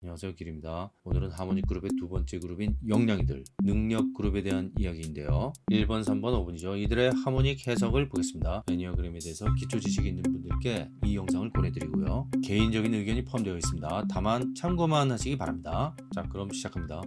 안녕하세요 길입니다. 오늘은 하모닉 그룹의 두 번째 그룹인 영양이들 능력 그룹에 대한 이야기인데요. 1번 3번 5번이죠. 이들의 하모닉 해석을 보겠습니다. 애니어 그램에 대해서 기초 지식이 있는 분들께 이 영상을 보내드리고요. 개인적인 의견이 포함되어 있습니다. 다만 참고만 하시기 바랍니다. 자 그럼 시작합니다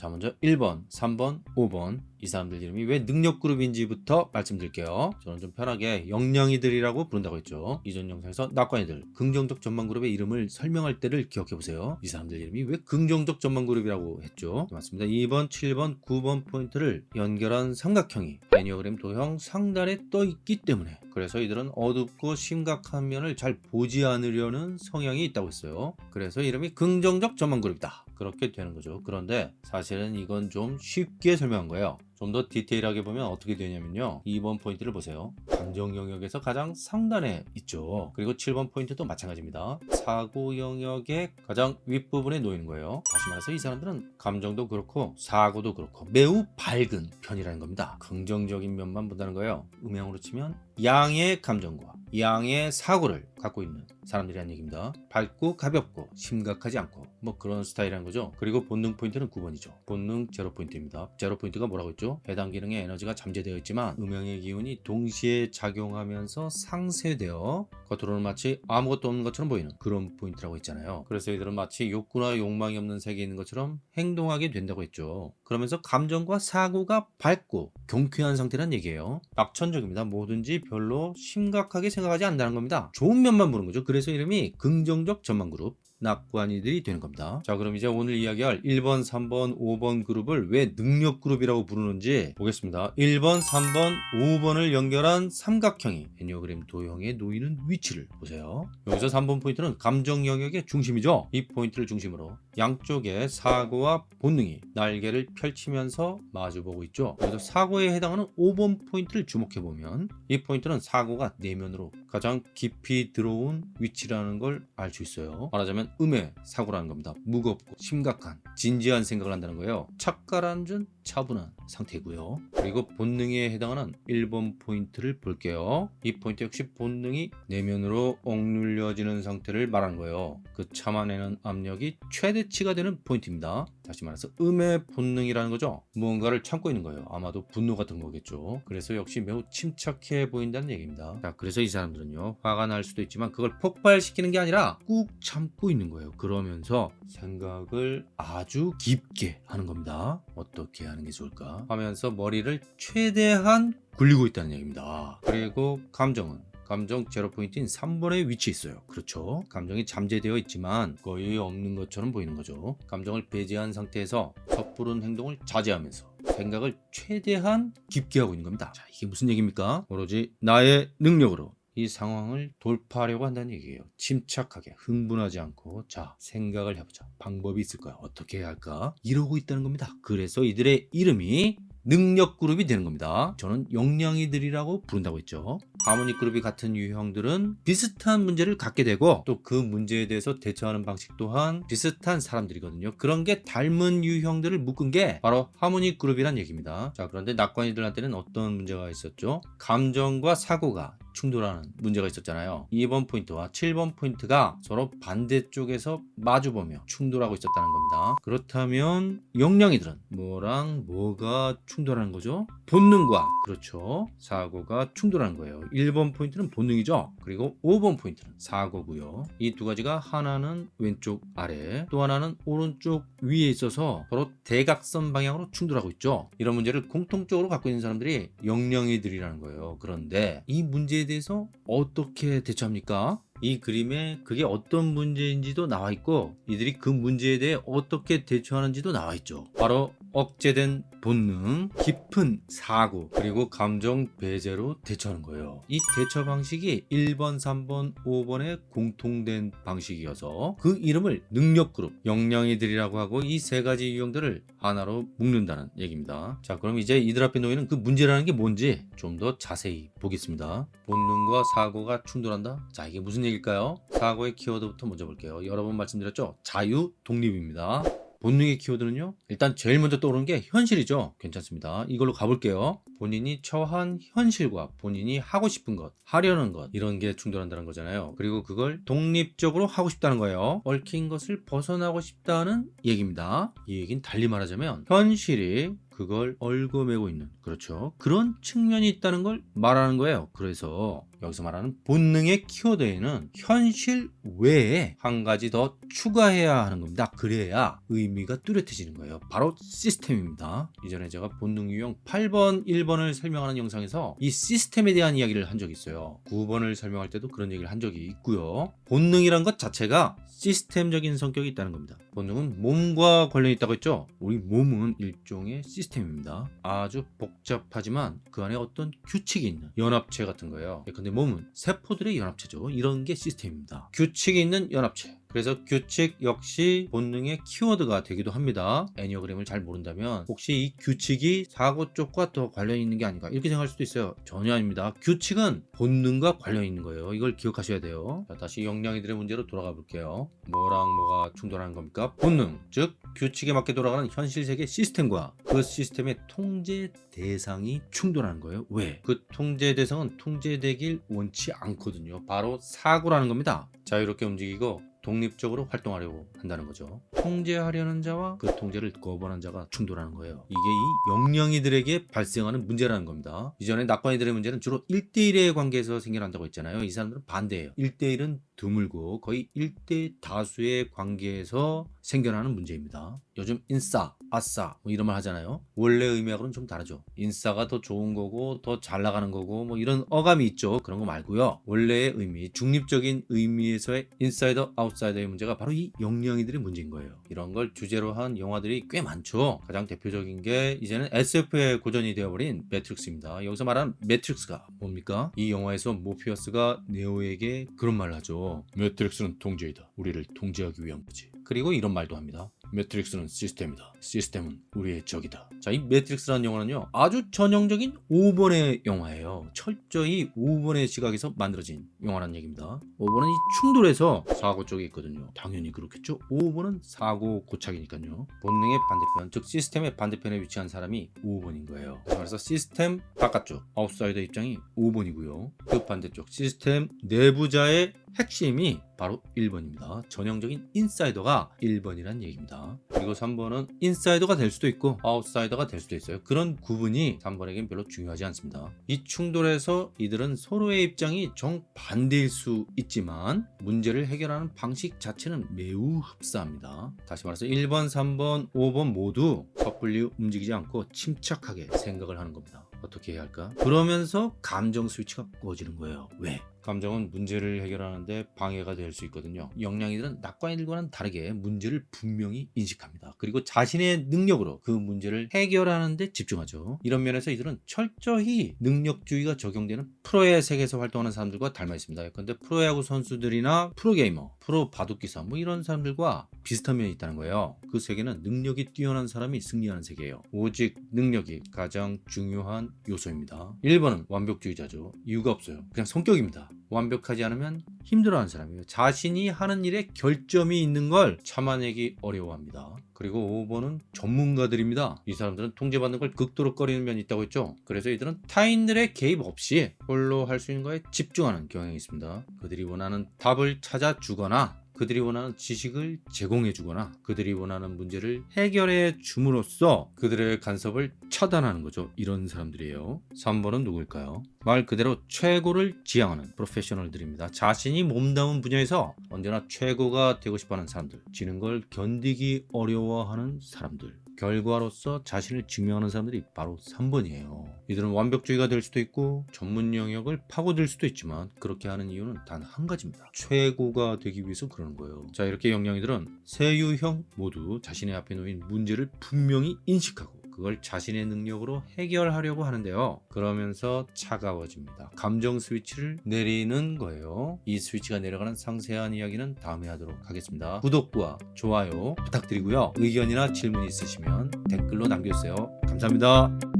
자 먼저 1번 3번 5번. 이 사람들 이름이 왜 능력그룹인지부터 말씀드릴게요. 저는 좀 편하게 영양이들이라고 부른다고 했죠. 이전 영상에서 낙관이들 긍정적 전망그룹의 이름을 설명할 때를 기억해보세요. 이 사람들 이름이 왜 긍정적 전망그룹이라고 했죠? 맞습니다. 2번 7번 9번 포인트를 연결한 삼각형이 애니어그램 도형 상단에 떠 있기 때문에 그래서 이들은 어둡고 심각한 면을 잘 보지 않으려는 성향이 있다고 했어요. 그래서 이름이 긍정적 전망그룹이다 그렇게 되는 거죠. 그런데 사실은 이건 좀 쉽게 설명한 거예요 좀 더 디테일하게 보면 어떻게 되냐면요. 2번 포인트를 보세요. 감정 영역에서 가장 상단에 있죠. 그리고 7번 포인트도 마찬가지입니다. 사고 영역의 가장 윗부분에 놓이는 거예요. 다시 말해서 이 사람들은 감정도 그렇고 사고도 그렇고 매우 밝은 편이라는 겁니다. 긍정적인 면만 본다는 거예요. 음향으로 치면 양의 감정과 양의 사고를 갖고 있는 사람들이란 얘기입니다. 밝고 가볍고 심각하지 않고 뭐 그런 스타일이라는 거죠. 그리고 본능 포인트는 9번이죠. 본능 제로 포인트입니다. 제로 포인트가 뭐라고 했죠 해당 기능의 에너지가 잠재되어 있지만 음양의 기운이 동시에 작용하면서 상쇄되어 겉으로는 마치 아무것도 없는 것처럼 보이는 그런 포인트라고 했잖아요. 그래서 이들은 마치 욕구나 욕망이 없는 세계에 있는 것처럼 행동하게 된다고 했죠. 그러면서 감정과 사고가 밝고 경쾌한 상태란 얘기예요. 낙천적입니다. 뭐든지 별로 심각하게 생각하지 않는다는 겁니다. 좋은 면만 보는 거죠. 그래서 이름이 긍정적 전망그룹 낙관이들이 되는 겁니다. 자 그럼 이제 오늘 이야기할 1번 3번 5번 그룹을 왜 능력 그룹이라고 부르는지 보겠습니다. 1번 3번 5번을 연결한 삼각형이 애니어그램 도형에 놓이는 위치를 보세요. 여기서 3번 포인트는 감정 영역의 중심이죠. 이 포인트를 중심으로 양쪽에 사고와 본능이 날개를 펼치면서 마주보고 있죠. 여기서 사고에 해당하는 5번 포인트를 주목해보면 이 포인트는 사고가 내면으로 가장 깊이 들어온 위치라는 걸 알 수 있어요. 말하자면 음의 사고라는 겁니다. 무겁고 심각한 진지한 생각을 한다는 거예요. 착 가라앉은 차분한 상태고요. 그리고 본능에 해당하는 1번 포인트를 볼게요. 이 포인트 역시 본능이 내면으로 억눌려지는 상태를 말하는 거예요. 그 참아내는 압력이 최대치가 되는 포인트입니다. 다시 말해서 음의 본능이라는 거죠. 무언가를 참고 있는 거예요. 아마도 분노 같은 거겠죠. 그래서 역시 매우 침착해 보인다는 얘기입니다. 자 그래서 이 사람들은요 화가 날 수도 있지만 그걸 폭발시키는 게 아니라 꾹 참고 있는 거예요. 그러면서 생각을 아주 깊게 하는 겁니다. 어떻게 하는 게 좋을까? 하면서 머리를 최대한 굴리고 있다는 얘기입니다. 그리고 감정은 감정 제로 포인트인 3번에 위치해 있어요. 그렇죠. 감정이 잠재되어 있지만 거의 없는 것처럼 보이는 거죠. 감정을 배제한 상태에서 섣부른 행동을 자제하면서 생각을 최대한 깊게 하고 있는 겁니다. 자 이게 무슨 얘기입니까? 오로지 나의 능력으로 이 상황을 돌파하려고 한다는 얘기예요. 침착하게 흥분하지 않고 자 생각을 해보자. 방법이 있을 거야. 어떻게 해야 할까? 이러고 있다는 겁니다. 그래서 이들의 이름이 능력 그룹이 되는 겁니다. 저는 역량이들이라고 부른다고 했죠. harmonic 그룹이 같은 유형들은 비슷한 문제를 갖게 되고 또 그 문제에 대해서 대처하는 방식 또한 비슷한 사람들이거든요. 그런 게 닮은 유형들을 묶은 게 바로 harmonic 그룹이란 얘기입니다. 자 그런데 낙관이들한테는 어떤 문제가 있었죠? 감정과 사고가 충돌하는 문제가 있었잖아요. 2번 포인트와 7번 포인트가 서로 반대쪽에서 마주보며 충돌하고 있었다는 겁니다. 그렇다면 역량이들은 뭐랑 뭐가 충돌하는 거죠? 본능과. 그렇죠. 사고가 충돌하는 거예요. 1번 포인트는 본능이죠. 그리고 5번 포인트는 사고고요. 이 두 가지가 하나는 왼쪽 아래 또 하나는 오른쪽 위에 있어서 서로 대각선 방향으로 충돌하고 있죠. 이런 문제를 공통적으로 갖고 있는 사람들이 영양이들이라는 거예요. 그런데 이 문제 에 대해서 어떻게 대처합니까? 이 그림에 그게 어떤 문제인지도 나와 있고 이들이 그 문제에 대해 어떻게 대처하는지도 나와 있죠 바로 억제된 본능, 깊은 사고, 그리고 감정 배제로 대처하는 거예요. 이 대처 방식이 1번, 3번, 5번의 공통된 방식이어서 그 이름을 능력그룹, 영양이들이라고 하고 이 세 가지 유형들을 하나로 묶는다는 얘기입니다. 자 그럼 이제 이들 앞에 놓이는 그 문제라는 게 뭔지 좀 더 자세히 보겠습니다. 본능과 사고가 충돌한다? 자 이게 무슨 얘기 일까요? 사고의 키워드부터 먼저 볼게요. 여러 번 말씀드렸죠? 자유, 독립입니다. 본능의 키워드는요. 일단 제일 먼저 떠오르는 게 현실이죠. 괜찮습니다. 이걸로 가볼게요. 본인이 처한 현실과 본인이 하고 싶은 것, 하려는 것 이런 게 충돌한다는 거잖아요. 그리고 그걸 독립적으로 하고 싶다는 거예요. 얽힌 것을 벗어나고 싶다는 얘기입니다. 이 얘기는 달리 말하자면 현실이 그걸 얽어매고 있는 그렇죠 그런 측면이 있다는 걸 말하는 거예요 그래서 여기서 말하는 본능의 키워드에는 현실 외에 한 가지 더 추가해야 하는 겁니다. 그래야 의미가 뚜렷해지는 거예요. 바로 시스템입니다. 이전에 제가 본능 유형 8번 1번을 설명하는 영상에서 이 시스템에 대한 이야기를 한 적이 있어요. 9번을 설명할 때도 그런 얘기를 한 적이 있고요. 본능이란 것 자체가 시스템적인 성격이 있다는 겁니다. 본능은 몸과 관련이 있다고 했죠? 우리 몸은 일종의 시스템입니다. 아주 복잡하지만 그 안에 어떤 규칙이 있는 연합체 같은 거예요. 근데 몸은 세포들의 연합체죠. 이런 게 시스템입니다. 규칙이 있는 연합체 그래서 규칙 역시 본능의 키워드가 되기도 합니다. 애니어그램을 잘 모른다면 혹시 이 규칙이 사고 쪽과 더 관련이 있는 게 아닌가 이렇게 생각할 수도 있어요. 전혀 아닙니다. 규칙은 본능과 관련이 있는 거예요. 이걸 기억하셔야 돼요. 자, 다시 영양이들의 문제로 돌아가 볼게요. 뭐랑 뭐가 충돌하는 겁니까? 본능, 즉 규칙에 맞게 돌아가는 현실 세계 시스템과 그 시스템의 통제 대상이 충돌하는 거예요. 왜? 그 통제 대상은 통제되길 원치 않거든요. 바로 사고라는 겁니다. 자유롭게 움직이고 독립적으로 활동하려고 한다는 거죠. 통제하려는 자와 그 통제를 거부하는 자가 충돌하는 거예요. 이게 이 영령이들에게 발생하는 문제라는 겁니다. 이전에 낙관이들의 문제는 주로 1대1의 관계에서 생겨난다고 했잖아요. 이 사람들은 반대예요. 1대1은 드물고 거의 1대 다수의 관계에서 생겨나는 문제입니다. 요즘 인싸, 아싸 뭐 이런 말 하잖아요. 원래 의미하고는 좀 다르죠. 인싸가 더 좋은 거고 더 잘 나가는 거고 뭐 이런 어감이 있죠. 그런 거 말고요. 원래의 의미, 중립적인 의미에서의 인사이더, 아웃사이더의 문제가 바로 이 영령이들의 문제인 거예요. 이런 걸 주제로 한 영화들이 꽤 많죠. 가장 대표적인 게 이제는 SF의 고전이 되어버린 매트릭스입니다. 여기서 말하는 매트릭스가 뭡니까? 이 영화에서 모피어스가 네오에게 그런 말을 하죠. 매트릭스는 통제이다. 우리를 통제하기 위한 거지. 그리고 이런 말도 합니다. 매트릭스는 시스템이다. 시스템은 우리의 적이다. 자, 이 매트릭스라는 영화는요. 아주 전형적인 5번의 영화예요. 철저히 5번의 시각에서 만들어진 영화라는 얘기입니다. 5번은 이 충돌에서 사고 쪽에 있거든요. 당연히 그렇겠죠. 5번은 사고 고착이니까요. 본능의 반대편, 즉 시스템의 반대편에 위치한 사람이 5번인 거예요. 그래서 시스템 바깥쪽, 아웃사이더 입장이 5번이고요. 그 반대쪽 시스템 내부자의 핵심이 바로 1번입니다. 전형적인 인사이더가 1번이란 얘기입니다. 그리고 3번은 인사이더가 될 수도 있고 아웃사이더가 될 수도 있어요. 그런 구분이 3번에겐 별로 중요하지 않습니다. 이 충돌에서 이들은 서로의 입장이 정반대일 수 있지만 문제를 해결하는 방식 자체는 매우 흡사합니다. 다시 말해서 1번, 3번, 5번 모두 섣불리 움직이지 않고 침착하게 생각을 하는 겁니다. 어떻게 해야 할까? 그러면서 감정 스위치가 꺼지는 거예요. 왜? 감정은 문제를 해결하는데 방해가 될 수 있거든요. 영양이들은 낙관이들과는 다르게 문제를 분명히 인식합니다. 그리고 자신의 능력으로 그 문제를 해결하는데 집중하죠. 이런 면에서 이들은 철저히 능력주의가 적용되는 프로의 세계에서 활동하는 사람들과 닮아 있습니다. 근데 프로야구 선수들이나 프로게이머, 프로 바둑기사 뭐 이런 사람들과 비슷한 면이 있다는 거예요. 그 세계는 능력이 뛰어난 사람이 승리하는 세계예요. 오직 능력이 가장 중요한 요소입니다. 1번은 완벽주의자죠. 이유가 없어요. 그냥 성격입니다. 완벽하지 않으면 힘들어하는 사람이에요. 자신이 하는 일에 결점이 있는 걸 참아내기 어려워합니다. 그리고 5번은 전문가들입니다. 이 사람들은 통제받는 걸 극도로 꺼리는 면이 있다고 했죠. 그래서 이들은 타인들의 개입 없이 홀로 할 수 있는 거에 집중하는 경향이 있습니다. 그들이 원하는 답을 찾아 주거나 그들이 원하는 지식을 제공해 주거나 그들이 원하는 문제를 해결해 줌으로써 그들의 간섭을 차단하는 거죠. 이런 사람들이에요. 3번은 누구일까요? 말 그대로 최고를 지향하는 프로페셔널들입니다. 자신이 몸담은 분야에서 언제나 최고가 되고 싶어하는 사람들, 지는 걸 견디기 어려워하는 사람들, 결과로서 자신을 증명하는 사람들이 바로 3번이에요. 이들은 완벽주의가 될 수도 있고 전문 영역을 파고들 수도 있지만 그렇게 하는 이유는 단 한 가지입니다. 최고가 되기 위해서 그러는 거예요. 자 이렇게 영양이들은 세 유형 모두 자신의 앞에 놓인 문제를 분명히 인식하고 그걸 자신의 능력으로 해결하려고 하는데요. 그러면서 차가워집니다. 감정 스위치를 내리는 거예요. 이 스위치가 내려가는 상세한 이야기는 다음에 하도록 하겠습니다. 구독과 좋아요 부탁드리고요. 의견이나 질문 있으시면 댓글로 남겨주세요. 감사합니다.